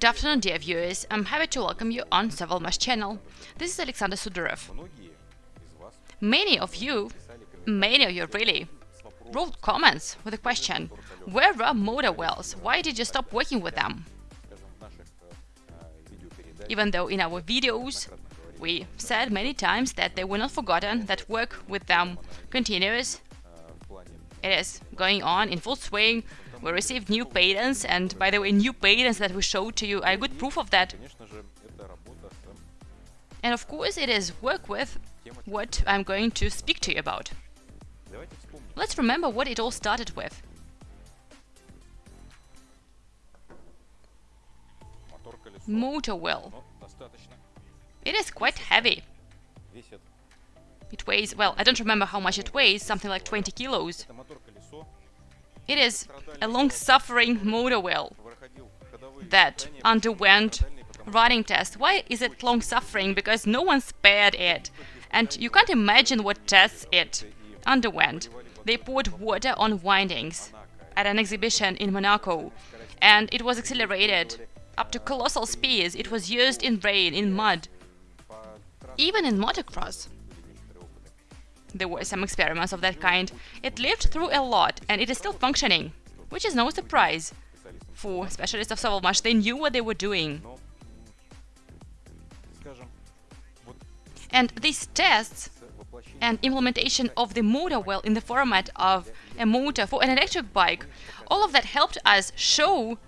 Good afternoon, dear viewers. I'm happy to welcome you on Savalmash channel. This is Alexander Sudarev. Many of you, many of you really, wrote comments with the question, where are motor wheels? Why did you stop working with them? Even though in our videos we said many times that they were not forgotten, that work with them continues. It is going on in full swing. We received new patents, and by the way, new patents that we showed to you are good proof of that. And of course, it is work with what I'm going to speak to you about. Let's remember what it all started with. Motor wheel. It is quite heavy. It weighs, well, I don't remember how much it weighs, something like 20 kilos. It is a long-suffering motor wheel that underwent running tests. Why is it long-suffering? Because no one spared it. And you can't imagine what tests it underwent. They poured water on windings at an exhibition in Monaco, and it was accelerated up to colossal speeds. It was used in rain, in mud, even in motocross. There were some experiments of that kind. It lived through a lot, and it is still functioning, which is no surprise. For specialists of Savalmash, they knew what they were doing. And these tests and implementation of the motor wheel in the format of a motor for an electric bike, all of that helped us show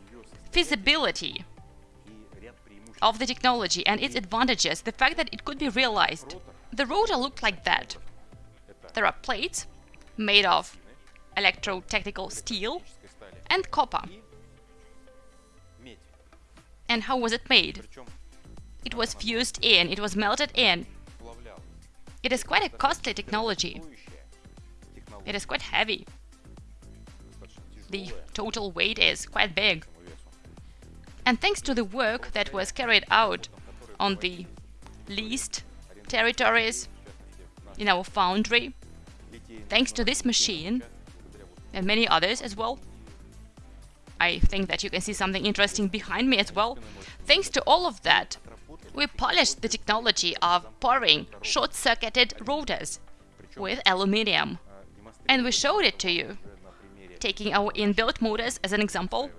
feasibility of the technology and its advantages, the fact that it could be realized. The rotor looked like that. There are plates made of electrotechnical steel and copper. And how was it made? It was fused in, it was melted in. It is quite a costly technology. It is quite heavy. The total weight is quite big. And thanks to the work that was carried out on the leased territories in our foundry, thanks to this machine and many others as well, I think that you can see something interesting behind me as well. Thanks to all of that, we polished the technology of pouring short-circuited rotors with aluminium. And we showed it to you, taking our inbuilt motors as an example.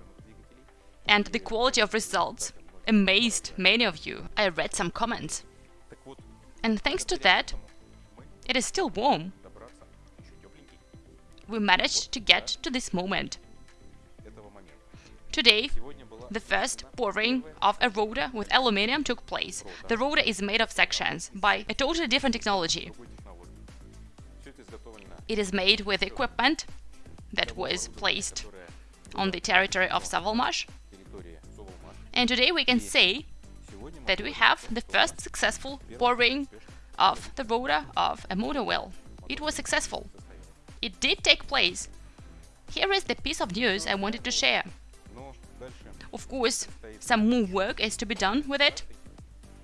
And the quality of results amazed many of you. I read some comments. And thanks to that, it is still warm. We managed to get to this moment. Today, the first pouring of a rotor with aluminium took place. The rotor is made of sections by a totally different technology. It is made with equipment that was placed on the territory of Savalmash. And today we can say that we have the first successful pouring of the rotor of a motor wheel. It was successful. It did take place. Here is the piece of news I wanted to share. Of course, some more work is to be done with it.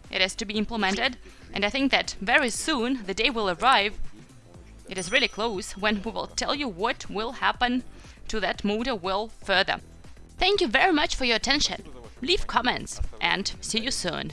It has to be implemented, and I think that very soon the day will arrive, it is really close, when we will tell you what will happen to that motor wheel further. Thank you very much for your attention. Leave comments and see you soon.